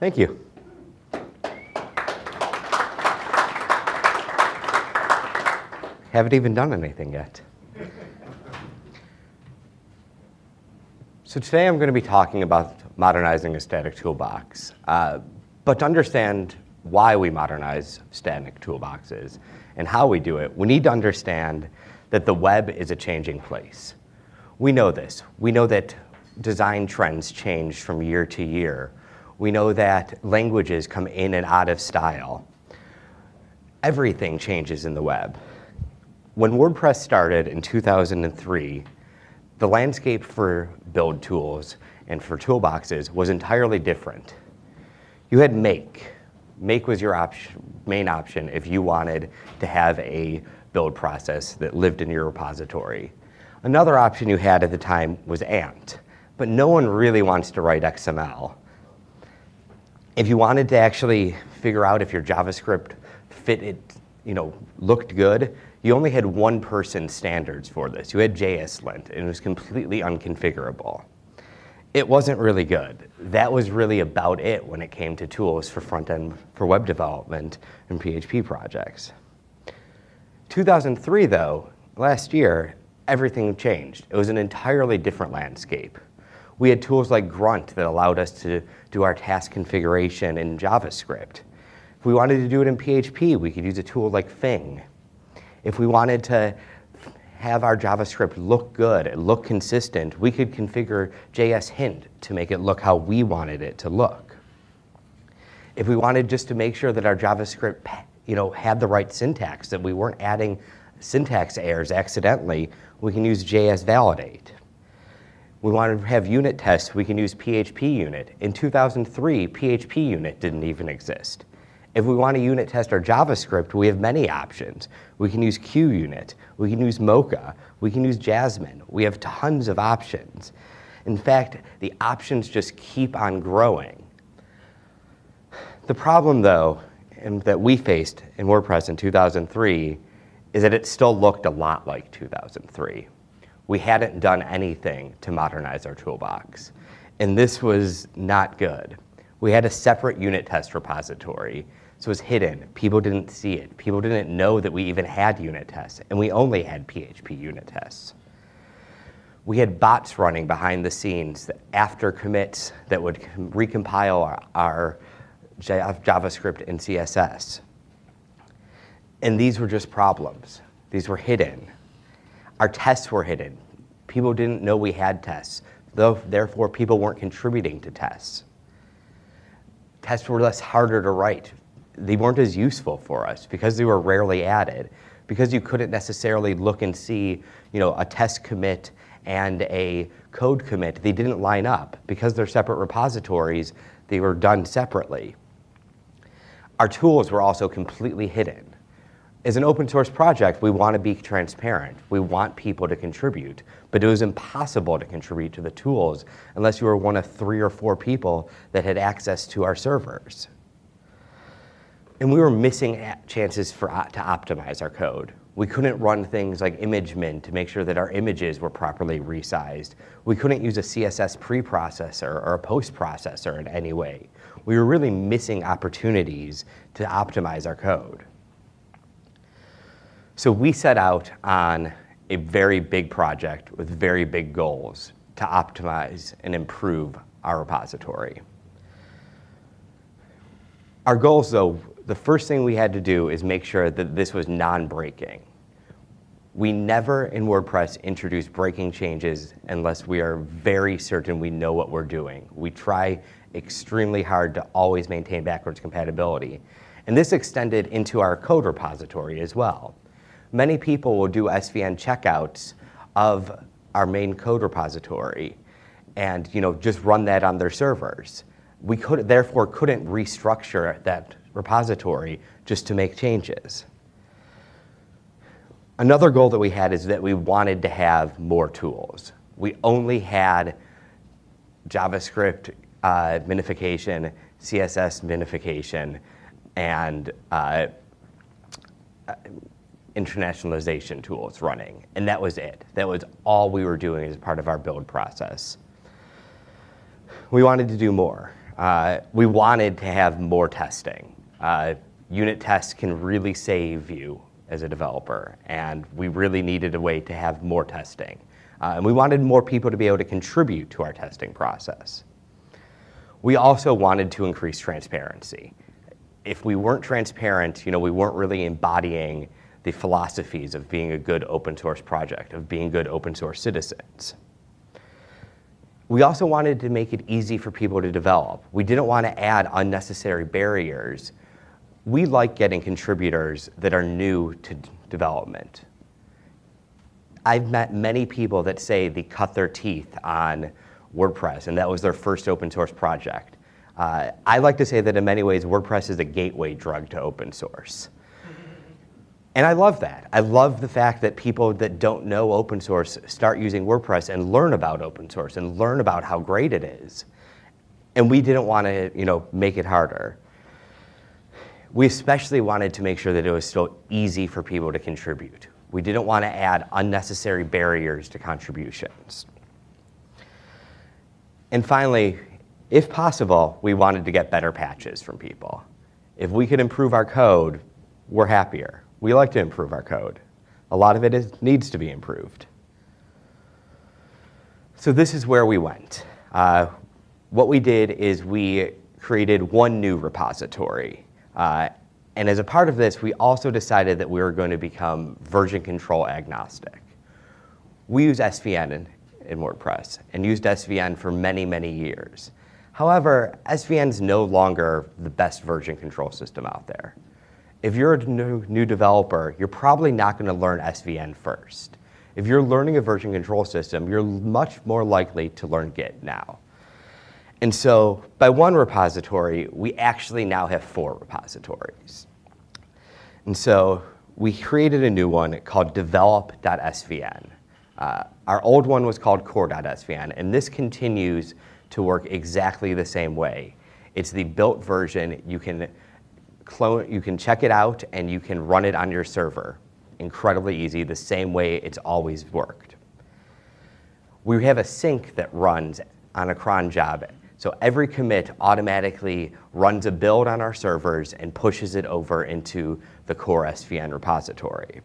Thank you. Haven't even done anything yet. So today I'm going to be talking about modernizing a static toolbox. Uh, but to understand why we modernize static toolboxes and how we do it, we need to understand that the web is a changing place. We know this. We know that design trends change from year to year. We know that languages come in and out of style. Everything changes in the web. When WordPress started in 2003, the landscape for build tools and for toolboxes was entirely different. You had Make. Make was your option, main option if you wanted to have a build process that lived in your repository. Another option you had at the time was Ant, but no one really wants to write XML. If you wanted to actually figure out if your JavaScript fit it, you know, looked good, you only had one person standards for this. You had JSLint, and it was completely unconfigurable. It wasn't really good. That was really about it when it came to tools for front-end, for web development and PHP projects. 2003, though, last year, everything changed. It was an entirely different landscape. We had tools like Grunt that allowed us to do our task configuration in JavaScript. If we wanted to do it in PHP, we could use a tool like Phing. If we wanted to have our JavaScript look good, look consistent, we could configure JS Hint to make it look how we wanted it to look. If we wanted just to make sure that our JavaScript you know, had the right syntax, that we weren't adding syntax errors accidentally, we can use JS Validate. We want to have unit tests, we can use PHP Unit. In 2003, PHP Unit didn't even exist. If we want to unit test our JavaScript, we have many options. We can use QUnit, we can use Mocha, we can use Jasmine. We have tons of options. In fact, the options just keep on growing. The problem though, that we faced in WordPress in 2003 is that it still looked a lot like 2003. We hadn't done anything to modernize our toolbox. And this was not good. We had a separate unit test repository so it was hidden. People didn't see it. People didn't know that we even had unit tests, and we only had PHP unit tests. We had bots running behind the scenes after commits that would recompile our, our JavaScript and CSS. And these were just problems. These were hidden. Our tests were hidden. People didn't know we had tests. Therefore, people weren't contributing to tests. Tests were less harder to write they weren't as useful for us because they were rarely added, because you couldn't necessarily look and see, you know, a test commit and a code commit. They didn't line up. Because they're separate repositories, they were done separately. Our tools were also completely hidden. As an open source project, we want to be transparent. We want people to contribute, but it was impossible to contribute to the tools unless you were one of three or four people that had access to our servers. And we were missing chances for, uh, to optimize our code. We couldn't run things like ImageMin to make sure that our images were properly resized. We couldn't use a CSS preprocessor or a post-processor in any way. We were really missing opportunities to optimize our code. So we set out on a very big project with very big goals to optimize and improve our repository. Our goals, though, the first thing we had to do is make sure that this was non-breaking. We never in WordPress introduce breaking changes unless we are very certain we know what we're doing. We try extremely hard to always maintain backwards compatibility. And this extended into our code repository as well. Many people will do SVN checkouts of our main code repository and you know, just run that on their servers. We could, therefore couldn't restructure that repository just to make changes. Another goal that we had is that we wanted to have more tools. We only had JavaScript uh, minification, CSS minification, and uh, internationalization tools running. And that was it. That was all we were doing as part of our build process. We wanted to do more. Uh, we wanted to have more testing. Uh, unit tests can really save you as a developer, and we really needed a way to have more testing. Uh, and we wanted more people to be able to contribute to our testing process. We also wanted to increase transparency. If we weren't transparent, you know, we weren't really embodying the philosophies of being a good open source project, of being good open source citizens. We also wanted to make it easy for people to develop. We didn't want to add unnecessary barriers. We like getting contributors that are new to development. I've met many people that say they cut their teeth on WordPress, and that was their first open source project. Uh, I like to say that in many ways, WordPress is a gateway drug to open source. And I love that. I love the fact that people that don't know open source start using WordPress and learn about open source and learn about how great it is. And we didn't want to, you know, make it harder. We especially wanted to make sure that it was still easy for people to contribute. We didn't want to add unnecessary barriers to contributions. And finally, if possible, we wanted to get better patches from people. If we could improve our code, we're happier. We like to improve our code. A lot of it is, needs to be improved. So this is where we went. Uh, what we did is we created one new repository. Uh, and as a part of this, we also decided that we were going to become version control agnostic. We use SVN in, in WordPress and used SVN for many, many years. However, SVN is no longer the best version control system out there if you're a new, new developer, you're probably not going to learn SVN first. If you're learning a version control system, you're much more likely to learn Git now. And so by one repository, we actually now have four repositories. And so we created a new one called develop.svn. Uh, our old one was called core.svn, and this continues to work exactly the same way. It's the built version. You can clone, you can check it out and you can run it on your server. Incredibly easy, the same way it's always worked. We have a sync that runs on a cron job. So every commit automatically runs a build on our servers and pushes it over into the core SVN repository.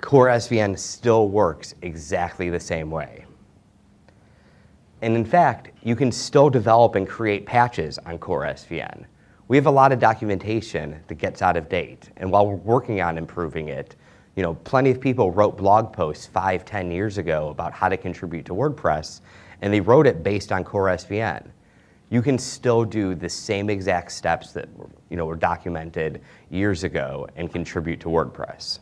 Core SVN still works exactly the same way. And in fact, you can still develop and create patches on Core SVN we have a lot of documentation that gets out of date. And while we're working on improving it, you know, plenty of people wrote blog posts five, ten years ago about how to contribute to WordPress, and they wrote it based on Core SVN. You can still do the same exact steps that you know, were documented years ago and contribute to WordPress.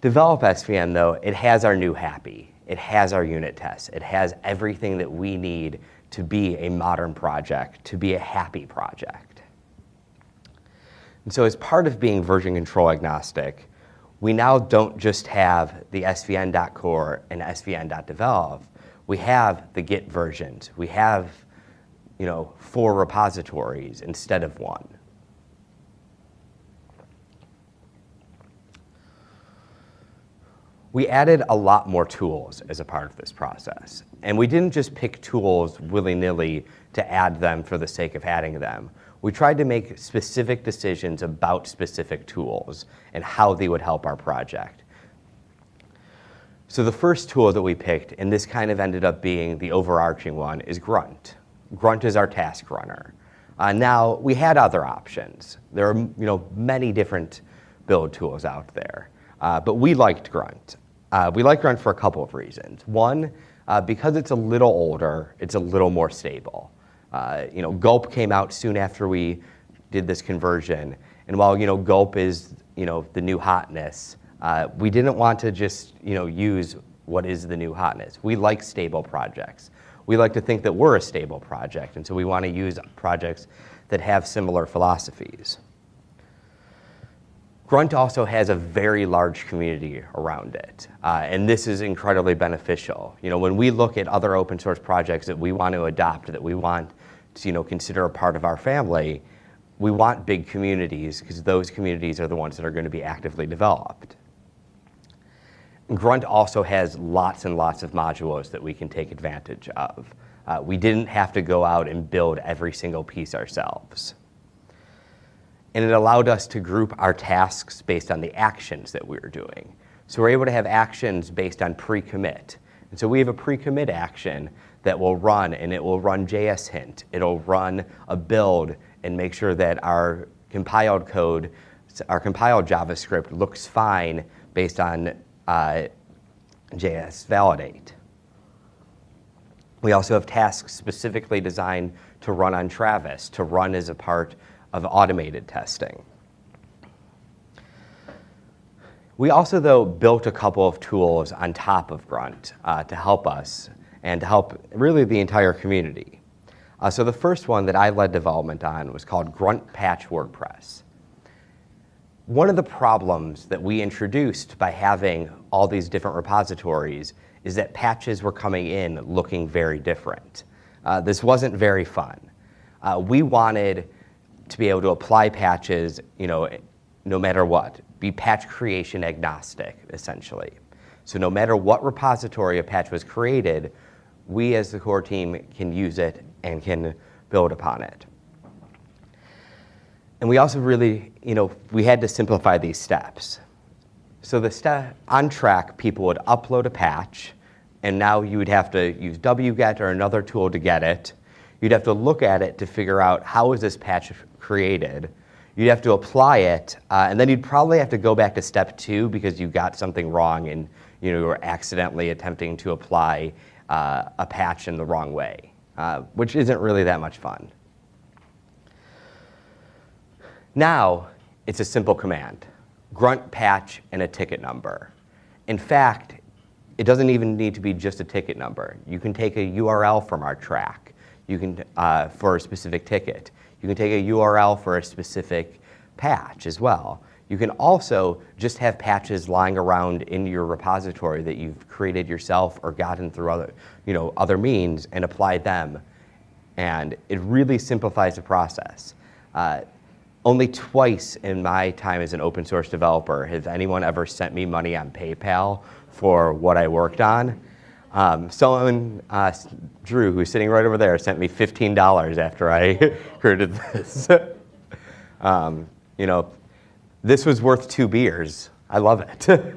Develop SVN, though, it has our new happy. It has our unit tests. It has everything that we need to be a modern project, to be a happy project. And so as part of being version control agnostic, we now don't just have the svn.core and svn.develop. We have the Git versions. We have, you know, four repositories instead of one. We added a lot more tools as a part of this process. And we didn't just pick tools willy-nilly to add them for the sake of adding them. We tried to make specific decisions about specific tools and how they would help our project. So the first tool that we picked, and this kind of ended up being the overarching one, is Grunt. Grunt is our task runner. Uh, now, we had other options. There are you know, many different build tools out there, uh, but we liked Grunt. Uh, we like Grunt for a couple of reasons. One, uh, because it's a little older, it's a little more stable. Uh, you know, Gulp came out soon after we did this conversion, and while you know Gulp is you know the new hotness, uh, we didn't want to just you know use what is the new hotness. We like stable projects. We like to think that we're a stable project, and so we want to use projects that have similar philosophies. Grunt also has a very large community around it, uh, and this is incredibly beneficial. You know, when we look at other open source projects that we want to adopt, that we want to you know, consider a part of our family, we want big communities because those communities are the ones that are going to be actively developed. Grunt also has lots and lots of modules that we can take advantage of. Uh, we didn't have to go out and build every single piece ourselves. And it allowed us to group our tasks based on the actions that we were doing. So we're able to have actions based on pre-commit. And so we have a pre-commit action that will run, and it will run JS hint. It'll run a build and make sure that our compiled code, our compiled JavaScript looks fine based on uh, JS validate. We also have tasks specifically designed to run on Travis, to run as a part of automated testing. We also, though, built a couple of tools on top of Grunt uh, to help us and to help really the entire community. Uh, so the first one that I led development on was called Grunt Patch WordPress. One of the problems that we introduced by having all these different repositories is that patches were coming in looking very different. Uh, this wasn't very fun. Uh, we wanted to be able to apply patches, you know, no matter what, be patch creation agnostic, essentially. So no matter what repository a patch was created, we as the core team can use it and can build upon it. And we also really, you know, we had to simplify these steps. So the step on Trac, people would upload a patch, and now you would have to use wget or another tool to get it. You'd have to look at it to figure out how is this patch created. You'd have to apply it, uh, and then you'd probably have to go back to step two because you got something wrong and you know you were accidentally attempting to apply uh, a patch in the wrong way, uh, which isn't really that much fun. Now, it's a simple command, grunt patch and a ticket number. In fact, it doesn't even need to be just a ticket number. You can take a URL from our Trac you can, uh, for a specific ticket. You can take a URL for a specific patch as well. You can also just have patches lying around in your repository that you've created yourself or gotten through other, you know, other means and apply them. And it really simplifies the process. Uh, only twice in my time as an open source developer has anyone ever sent me money on PayPal for what I worked on. Um, someone, uh, Drew, who's sitting right over there, sent me $15 after I created this. um, you know, this was worth two beers. I love it.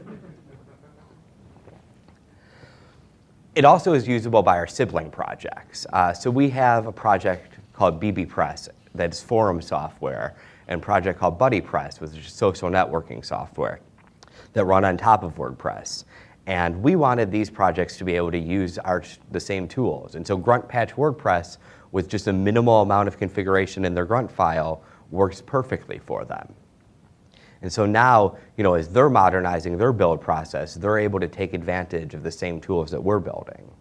it also is usable by our sibling projects. Uh, so we have a project called bbPress that's forum software, and a project called BuddyPress, which is social networking software that run on top of WordPress. And we wanted these projects to be able to use our, the same tools. And so Grunt Patch WordPress, with just a minimal amount of configuration in their Grunt file, works perfectly for them. And so now, you know, as they're modernizing their build process, they're able to take advantage of the same tools that we're building.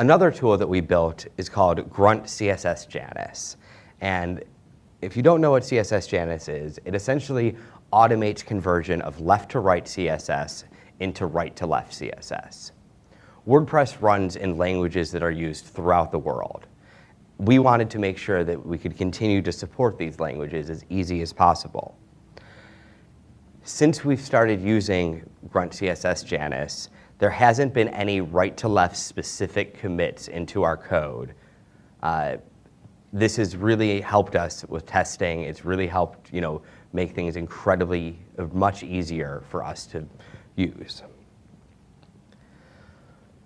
Another tool that we built is called Grunt CSS Janus. And if you don't know what CSS Janus is, it essentially automates conversion of left to right CSS into right to left CSS. WordPress runs in languages that are used throughout the world. We wanted to make sure that we could continue to support these languages as easy as possible. Since we've started using Grunt CSS Janus, there hasn't been any right to left specific commits into our code. Uh, this has really helped us with testing. It's really helped you know, make things incredibly much easier for us to use.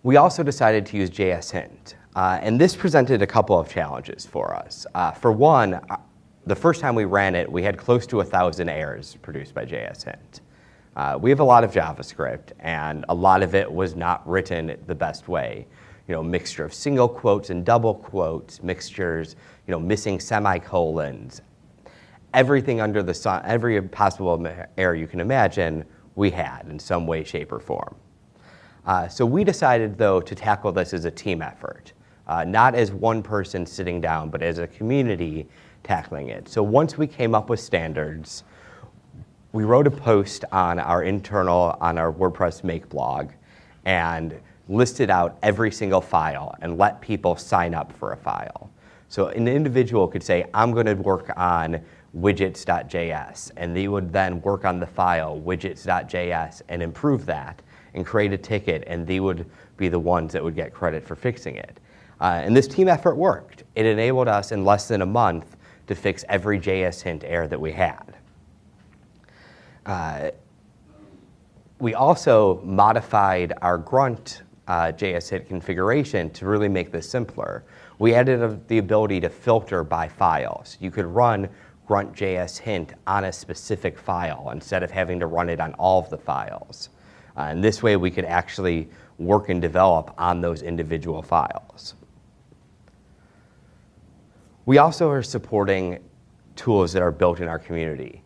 We also decided to use JS Hint, uh, and this presented a couple of challenges for us. Uh, for one, uh, the first time we ran it, we had close to a 1,000 errors produced by JS Hint. Uh, we have a lot of JavaScript, and a lot of it was not written the best way. You know, mixture of single quotes and double quotes, mixtures, you know, missing semicolons, everything under the sun, every possible error you can imagine we had in some way, shape, or form. Uh, so we decided, though, to tackle this as a team effort, uh, not as one person sitting down, but as a community tackling it. So once we came up with standards, we wrote a post on our internal, on our WordPress make blog, and listed out every single file and let people sign up for a file. So an individual could say, I'm going to work on widgets.js, and they would then work on the file widgets.js and improve that and create a ticket, and they would be the ones that would get credit for fixing it. Uh, and this team effort worked. It enabled us in less than a month to fix every JS hint error that we had. Uh, we also modified our grunt uh, JS hint configuration to really make this simpler. We added the ability to filter by files. You could run grunt.js hint on a specific file instead of having to run it on all of the files. Uh, and this way we could actually work and develop on those individual files. We also are supporting tools that are built in our community.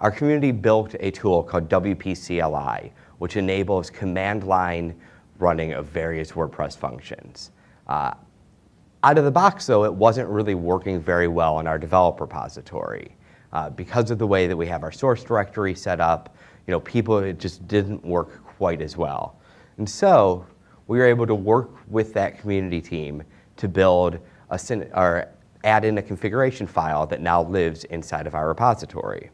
Our community built a tool called WP-CLI, which enables command line running of various WordPress functions. Uh, out of the box, though, it wasn't really working very well in our develop repository. Uh, because of the way that we have our source directory set up, you know, people, it just didn't work quite as well. And so we were able to work with that community team to build a, or add in a configuration file that now lives inside of our repository.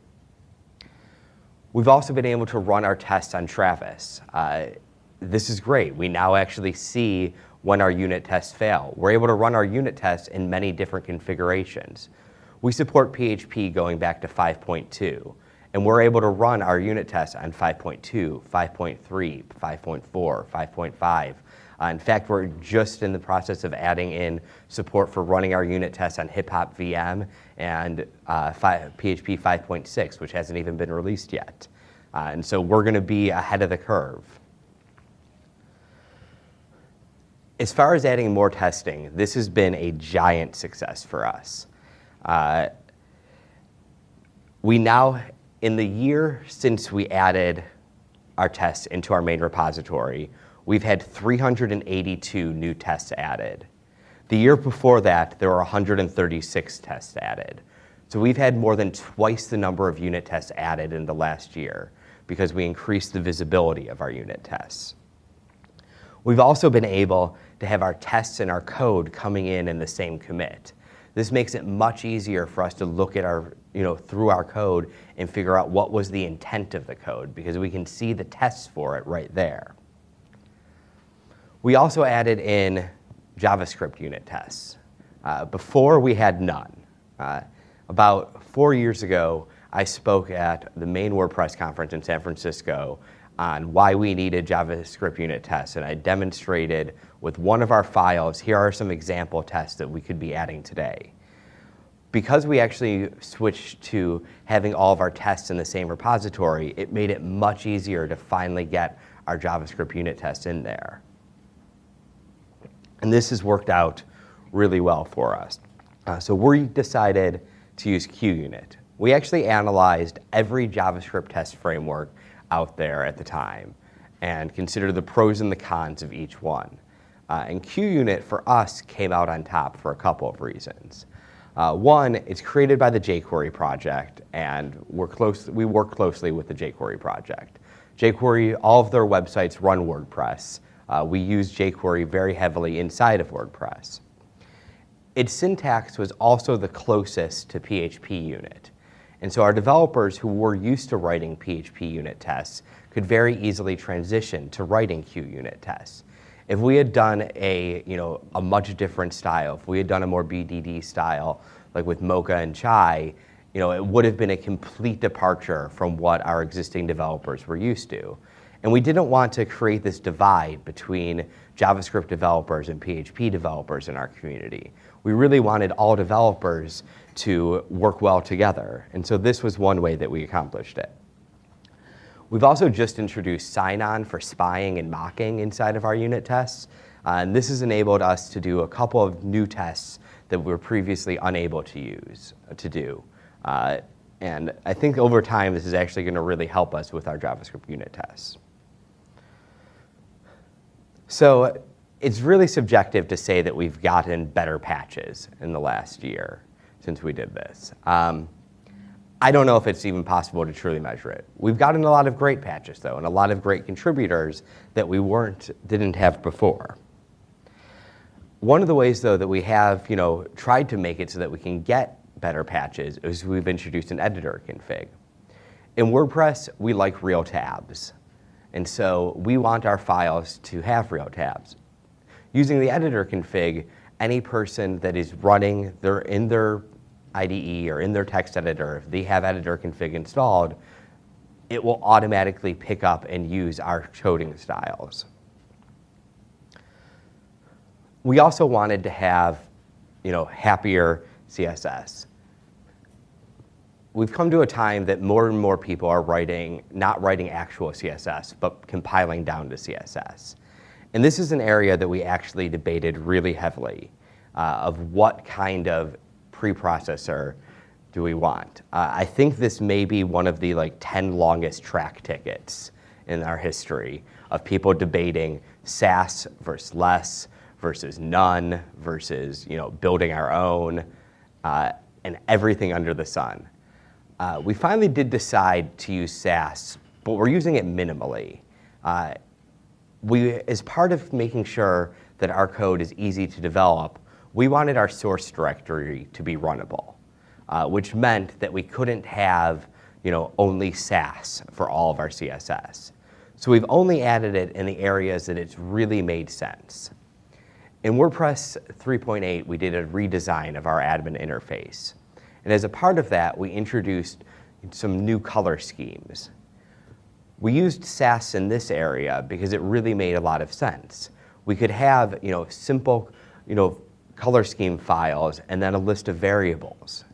We've also been able to run our tests on Travis. Uh, this is great. We now actually see when our unit tests fail. We're able to run our unit tests in many different configurations. We support PHP going back to 5.2, and we're able to run our unit tests on 5.2, 5.3, 5.4, 5.5, uh, in fact, we're just in the process of adding in support for running our unit tests on Hip Hop VM and uh, PHP 5.6, which hasn't even been released yet. Uh, and so we're going to be ahead of the curve. As far as adding more testing, this has been a giant success for us. Uh, we now, in the year since we added our tests into our main repository, we've had 382 new tests added. The year before that, there were 136 tests added. So we've had more than twice the number of unit tests added in the last year because we increased the visibility of our unit tests. We've also been able to have our tests and our code coming in in the same commit. This makes it much easier for us to look at our, you know, through our code and figure out what was the intent of the code because we can see the tests for it right there. We also added in JavaScript unit tests. Uh, before, we had none. Uh, about four years ago, I spoke at the main WordPress conference in San Francisco on why we needed JavaScript unit tests, and I demonstrated with one of our files, here are some example tests that we could be adding today. Because we actually switched to having all of our tests in the same repository, it made it much easier to finally get our JavaScript unit tests in there. And this has worked out really well for us. Uh, so we decided to use QUnit. We actually analyzed every JavaScript test framework out there at the time and considered the pros and the cons of each one. Uh, and QUnit for us came out on top for a couple of reasons. Uh, one, it's created by the jQuery project, and we're close, we work closely with the jQuery project. jQuery, all of their websites run WordPress, uh, we use jQuery very heavily inside of WordPress. Its syntax was also the closest to PHP unit. And so our developers who were used to writing PHP unit tests could very easily transition to writing QUnit tests. If we had done a, you know, a much different style, if we had done a more BDD style, like with Mocha and Chai, you know, it would have been a complete departure from what our existing developers were used to. And we didn't want to create this divide between JavaScript developers and PHP developers in our community. We really wanted all developers to work well together. And so this was one way that we accomplished it. We've also just introduced Sinon for spying and mocking inside of our unit tests. Uh, and this has enabled us to do a couple of new tests that we were previously unable to use, uh, to do. Uh, and I think over time, this is actually going to really help us with our JavaScript unit tests. So it's really subjective to say that we've gotten better patches in the last year since we did this. Um, I don't know if it's even possible to truly measure it. We've gotten a lot of great patches though, and a lot of great contributors that we weren't, didn't have before. One of the ways though that we have, you know, tried to make it so that we can get better patches is we've introduced an editor config. In WordPress, we like real tabs. And so we want our files to have real tabs. Using the editor config, any person that is running their, in their IDE or in their text editor, if they have editor config installed, it will automatically pick up and use our coding styles. We also wanted to have, you know, happier CSS. We've come to a time that more and more people are writing, not writing actual CSS, but compiling down to CSS. And this is an area that we actually debated really heavily uh, of what kind of preprocessor do we want. Uh, I think this may be one of the like 10 longest Trac tickets in our history of people debating Sass versus less versus none versus you know building our own uh, and everything under the sun. Uh, we finally did decide to use Sass, but we're using it minimally. Uh, we, as part of making sure that our code is easy to develop, we wanted our source directory to be runnable, uh, which meant that we couldn't have you know, only Sass for all of our CSS. So we've only added it in the areas that it's really made sense. In WordPress 3.8, we did a redesign of our admin interface. And as a part of that, we introduced some new color schemes. We used Sass in this area because it really made a lot of sense. We could have you know, simple you know, color scheme files and then a list of variables.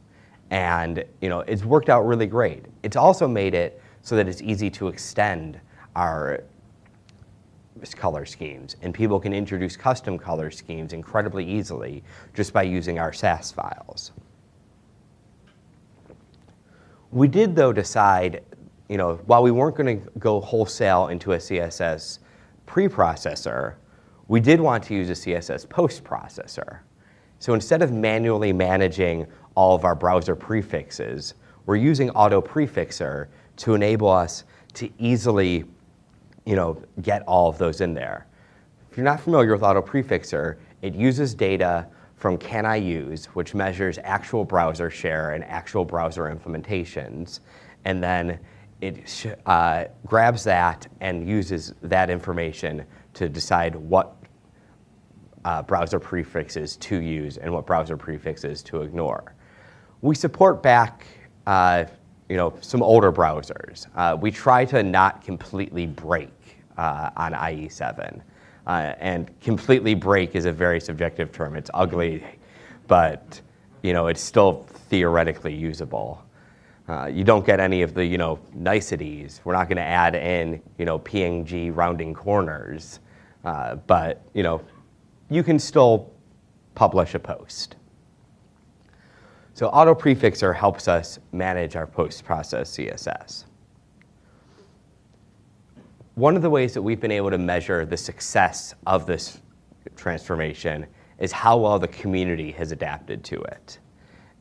And you know, it's worked out really great. It's also made it so that it's easy to extend our color schemes. And people can introduce custom color schemes incredibly easily just by using our Sass files. We did, though, decide, you know, while we weren't going to go wholesale into a CSS preprocessor, we did want to use a CSS post processor. So instead of manually managing all of our browser prefixes, we're using Autoprefixer to enable us to easily you know, get all of those in there. If you're not familiar with Autoprefixer, it uses data from Can I Use, which measures actual browser share and actual browser implementations, and then it uh, grabs that and uses that information to decide what uh, browser prefixes to use and what browser prefixes to ignore. We support back uh, you know, some older browsers. Uh, we try to not completely break uh, on IE7. Uh, and completely break is a very subjective term. It's ugly, but you know, it's still theoretically usable. Uh, you don't get any of the you know niceties. We're not going to add in you know PNG rounding corners, uh, but you know you can still publish a post. So auto prefixer helps us manage our post-process CSS. One of the ways that we've been able to measure the success of this transformation is how well the community has adapted to it.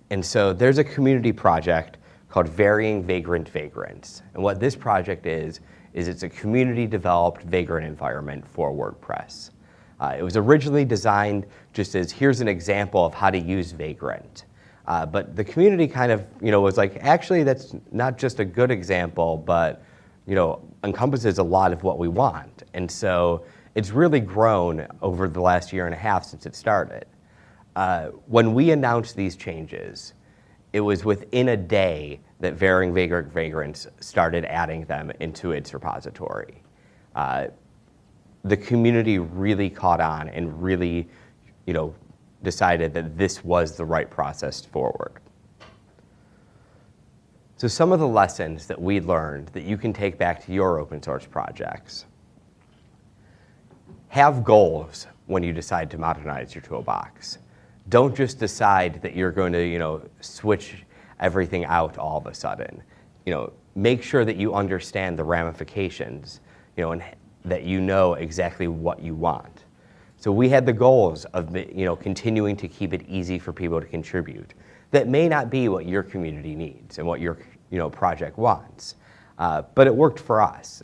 And so there's a community project called Varying Vagrant Vagrants. And what this project is, is it's a community developed vagrant environment for WordPress. Uh, it was originally designed just as here's an example of how to use Vagrant. Uh, but the community kind of, you know, was like, actually, that's not just a good example, but, you know, encompasses a lot of what we want. And so it's really grown over the last year and a half since it started. Uh, when we announced these changes, it was within a day that Varying Vagrant Vagrants started adding them into its repository. Uh, the community really caught on and really, you know, decided that this was the right process forward. So some of the lessons that we learned that you can take back to your open source projects. Have goals when you decide to modernize your toolbox. Don't just decide that you're going to, you know, switch everything out all of a sudden. You know, make sure that you understand the ramifications, you know, and that you know exactly what you want. So we had the goals of you know, continuing to keep it easy for people to contribute. That may not be what your community needs and what your you know, project wants, uh, but it worked for us.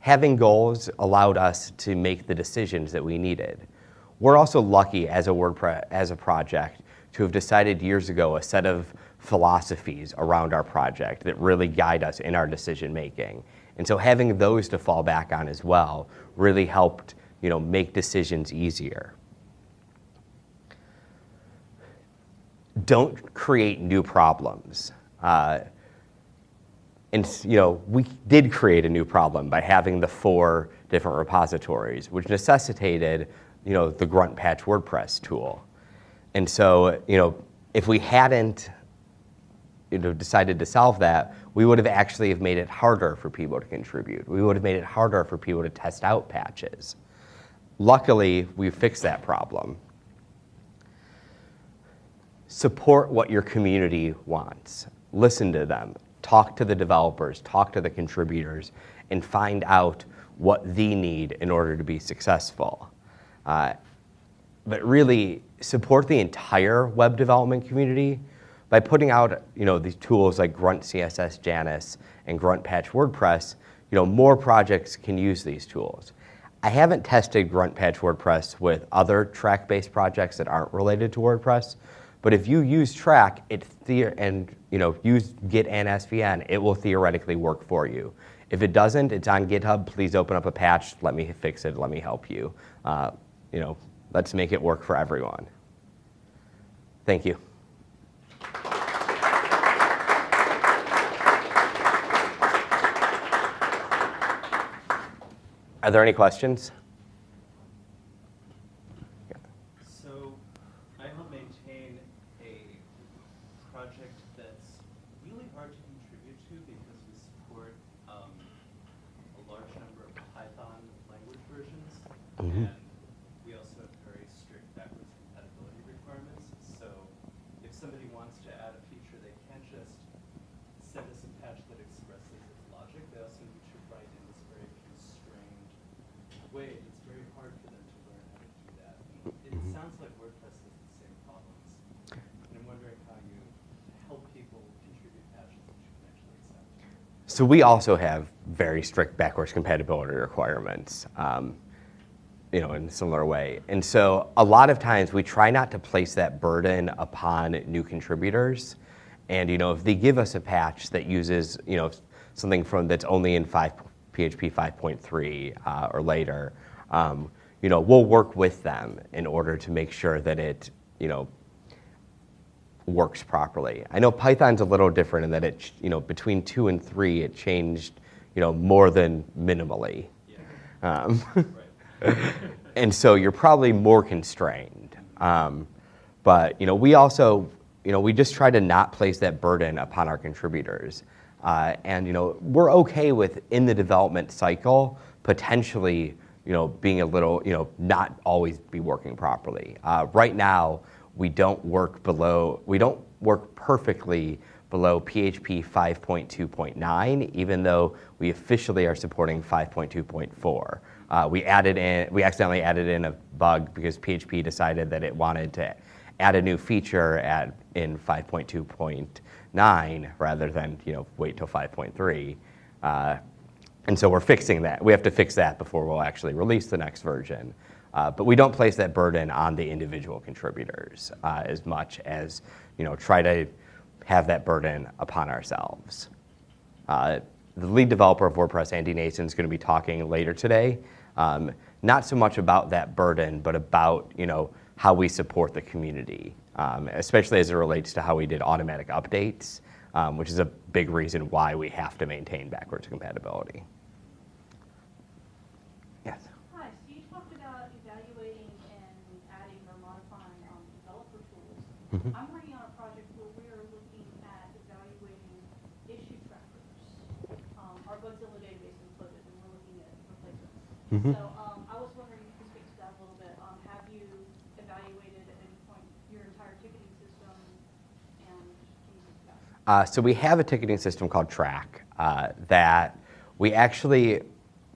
Having goals allowed us to make the decisions that we needed. We're also lucky as a WordPress as a project to have decided years ago a set of philosophies around our project that really guide us in our decision making. And so having those to fall back on as well really helped you know, make decisions easier. don't create new problems. Uh, and you know, we did create a new problem by having the four different repositories, which necessitated you know, the grunt patch WordPress tool. And so, you know, if we hadn't you know, decided to solve that, we would have actually have made it harder for people to contribute. We would have made it harder for people to test out patches. Luckily, we fixed that problem. Support what your community wants. Listen to them. Talk to the developers, talk to the contributors, and find out what they need in order to be successful. Uh, but really support the entire web development community by putting out you know, these tools like Grunt CSS Janus and Grunt Patch WordPress, you know, more projects can use these tools. I haven't tested Grunt Patch WordPress with other Trac-based projects that aren't related to WordPress, but if you use track it and you know, use Git and SVN, it will theoretically work for you. If it doesn't, it's on GitHub. Please open up a patch. Let me fix it. Let me help you. Uh, you know, let's make it work for everyone. Thank you. Are there any questions? So I help maintain a project that's really hard to contribute to because we support um, a large number of Python language versions. Mm -hmm. And we also have very strict backwards compatibility requirements. So if somebody wants to add a feature, they can't just send us a patch that expresses its logic. They also need to write in this very constrained way. It's very hard for them to learn how to do that. And it mm -hmm. sounds like WordPress has the same problems. And I'm wondering how you help people contribute patches that you can actually accept. So we also have very strict backwards compatibility requirements. Um, you know, in a similar way. And so a lot of times we try not to place that burden upon new contributors. And, you know, if they give us a patch that uses, you know, something from that's only in 5, PHP 5.3 uh, or later, um, you know, we'll work with them in order to make sure that it, you know, works properly. I know Python's a little different in that it, you know, between two and three, it changed, you know, more than minimally. Yeah. Um, and so you're probably more constrained. Um, but you know, we also, you know, we just try to not place that burden upon our contributors. Uh, and you know, we're okay with in the development cycle potentially, you know, being a little, you know, not always be working properly. Uh, right now, we don't work below, we don't work perfectly below PHP 5.2.9, even though we officially are supporting 5.2.4. Uh, we added in, we accidentally added in a bug because PHP decided that it wanted to add a new feature at, in 5.2.9 rather than you know, wait till 5.3. Uh, and so we're fixing that. We have to fix that before we'll actually release the next version. Uh, but we don't place that burden on the individual contributors uh, as much as you know, try to have that burden upon ourselves. Uh, the lead developer of WordPress, Andy Nacin, is going to be talking later today um, not so much about that burden, but about you know how we support the community, um, especially as it relates to how we did automatic updates, um, which is a big reason why we have to maintain backwards compatibility. Yes. Hi. So you talked about evaluating and adding or modifying um, developer tools. Mm -hmm. I'm working on a project where we are looking at evaluating issue trackers. Um, our Bugzilla database is included, and we're looking at replacements. Mm -hmm. So um, I was wondering if you could speak to that a little bit. Um, have you evaluated at any point your entire ticketing system and uh, so we have a ticketing system called Trac uh, that we actually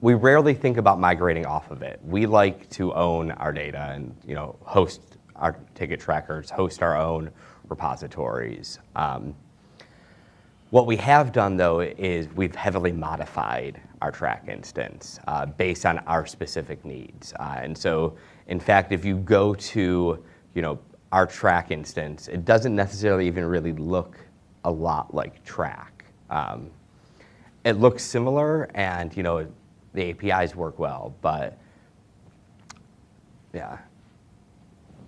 we rarely think about migrating off of it. We like to own our data and you know host our ticket trackers, host our own repositories. Um, what we have done though is we've heavily modified our Trac instance uh, based on our specific needs. Uh, and so in fact, if you go to you know, our Trac instance, it doesn't necessarily even really look a lot like Trac. Um, it looks similar and you know, the APIs work well, but yeah.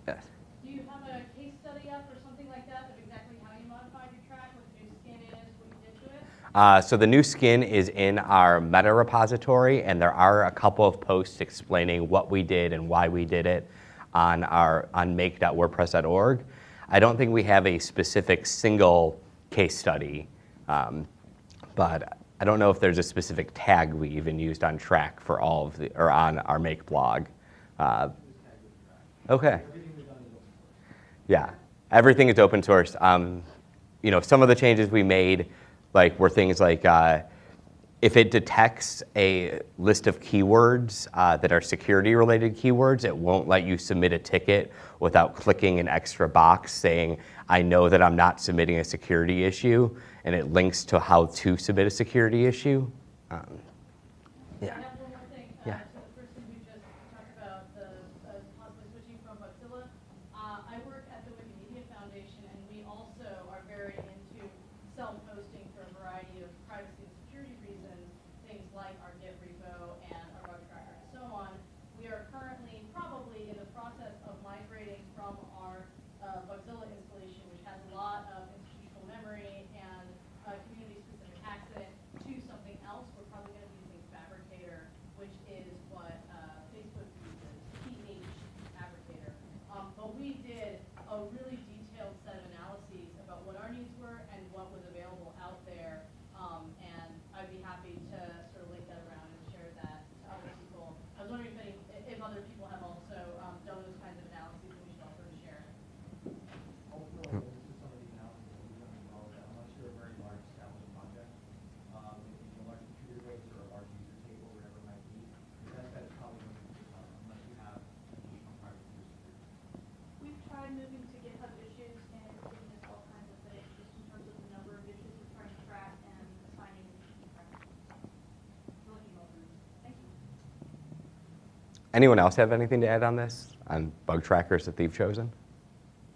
Yes. Do you have a case study up or something like that Uh, so the new skin is in our meta repository, and there are a couple of posts explaining what we did and why we did it on our on make.wordpress.org. I don't think we have a specific single case study, um, but I don't know if there's a specific tag we even used on Trac for all of the or on our make blog. Uh, okay. Yeah, everything is open source. Um, you know, some of the changes we made, like were things like uh, if it detects a list of keywords uh, that are security-related keywords, it won't let you submit a ticket without clicking an extra box saying, I know that I'm not submitting a security issue, and it links to how to submit a security issue. Um, yeah. have one more thing, uh, Yeah. to the person who just talked about the, uh, possibly switching from Bugzilla. Uh, I work at the Wikimedia Foundation, and we also are very into self-hosting for a variety of privacy and security reasons, things like our Git repo and our bug tracker and so on. We are currently probably in the process of migrating from our, uh, Bugzilla installation, which has a lot of institutional memory and, uh, community-specific access to something else. We're probably gonna be using Phabricator, which is what, uh, Facebook uses, PH Fabricator. Um, but we did really detailed set of analyses about what our needs were and what was available out there. Um, and I'd be happy to sort of link that around and share that to other people. I was wondering if any, if other people have also, um, done those kinds of analyses, and we should also share it. Hopefully, this is some of the analysis that we've done as well, that unless you're a very large established project, um, if you have a large computer base or a large user table, whatever it might be, your best bet is probably going to be GitHub, unless you have additional private user security. We've tried moving to GitHub issues and it's giving us all kinds of things, just in terms of the number of issues we're trying to track and assigning issue trackers. Looking over, thank you. Anyone else have anything to add on this, on bug trackers that they've chosen,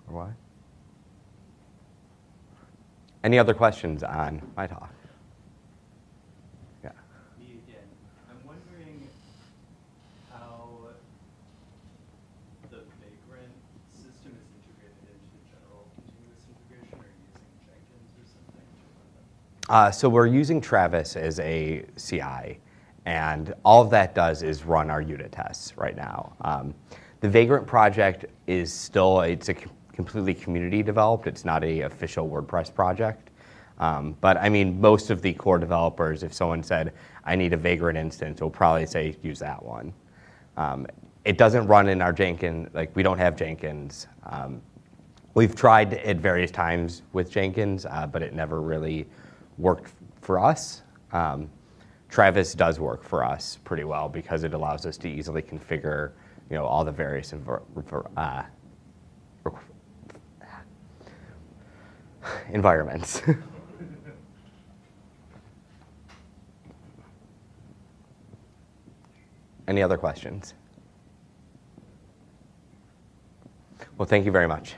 or why? Any other questions on my talk? Yeah. Me again. I'm wondering how the Vagrant system is integrated into the general continuous integration, or using Jenkins or something to run them? Uh, so we're using Travis as a CI, and all of that does is run our unit tests right now. Um, the Vagrant project is still, it's a completely community developed, it's not a official WordPress project. Um, but I mean, most of the core developers, if someone said, I need a Vagrant instance, will probably say, use that one. Um, it doesn't run in our Jenkins, like we don't have Jenkins. Um, We've tried at various times with Jenkins, uh, but it never really worked for us. Um, Travis does work for us pretty well because it allows us to easily configure, you know, all the various uh, environments. Any other questions? Well, thank you very much.